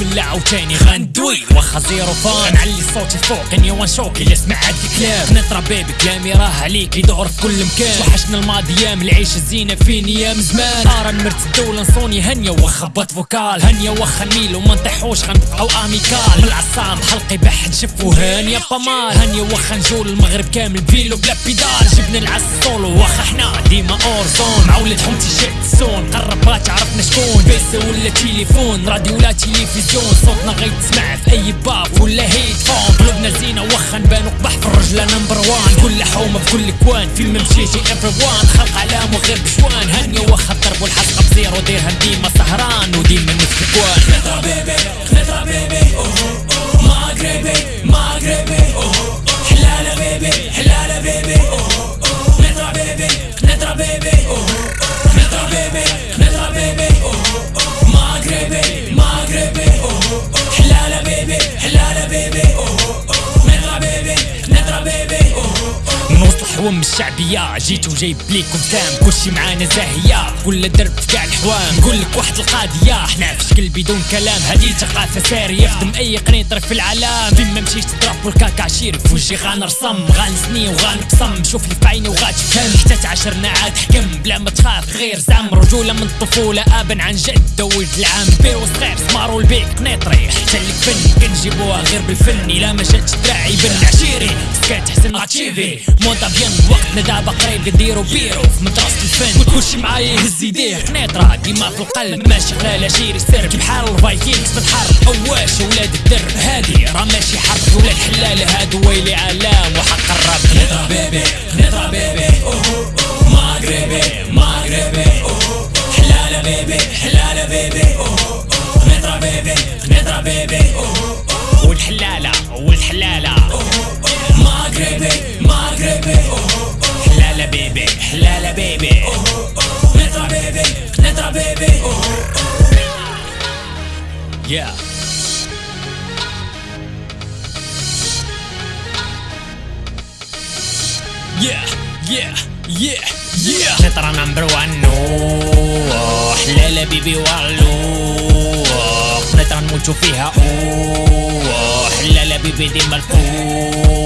ولا عاوتاني غندوي واخا زيرو فان نعلي صوتي فوق إني وان شوك اللي سمع هاد الكلام. نطرى بيبي كلامي راه عليك يدور في كل مكان. وحشنا الماضي أيام العيش الزينة فين أيام زمان. ارى نمرت الدولة نصوني هنية واخا بات فوكال. هنية واخا نميل وما نطيحوش غنبقاو آميكال. من العصام حلقي بح نشفو هانيه بامال هانيه واخا نجول المغرب كامل بيلو بلا بيدال. جبنا العس سولو واخا حنا ديما أورزون. مع ولاد حومتي شد سون قرب ما تعرفنا شكون. بيسي ولا تليفون راديو ولا تلفزيون صوتنا غيتسمع في أي باب ولا هيدفون قلوبنا زينة واخا نبانو قبح في الرجله نمبر وان كل حومة في كل كوان فين ما مشيتي ايفري وان خلق علام وغير بشوان هانيه واخا الضرب والحلقة بزيرو ديرها ديما سهران وديما نفس الكوان خنطره بيبي بيبي بيبي. خنطره بيبي خنطره بيبي نوصل حوم الشعبية. جيت وجايب ليكم سام كلشي معانا زاهية. كل درب في كاع الحوام. نقول لك واحد القضية حنا في شكل بدون كلام. هذه ثقافة سارية. يخدم أي قنيطرة في العالم. فين ما مشيت تضرب والكاكا عشيري في وجهي غنرسم غنسني وغنقسم شوف لي في عيني وغتفهم حتى تعاشرنا عاد حكم بلا ما تخاف غير زعم رجولة من الطفولة أبا عن جد ولد العام بير وصغير سمارو البيك قنيطري حتى فن كنجيبوها غير بالفن. إلا ما شاتش دراعي بن عشيري. سكات حسن اتشيفي موضة بيان وقتنا دابا قريب نديرو بيرو. في مدرسة الفن كلشي معايا يهز يديه قنيطرة ديما في القلب ماشي خلال سر. كي بحال الفايكينغز في الحرب أواش ولاد الدرب هادي راه ماشي حرب ولاد حلالة هادو ويلي علام بيبي حلالة بيبي قنيطرة بيبي قنيطرة بيبي والحلالة والحلالة مغربي مغربي حلالة بيبي حلالة بيبي قنيطرة بيبي قنيطرة بيبي Yeah. Yeah yeah. Yeah yeah. قطرة نمبر وان أوه، حلالة بيبي والو قطرة نموتو فيها. أوه حلالة بيبي ديما الفوق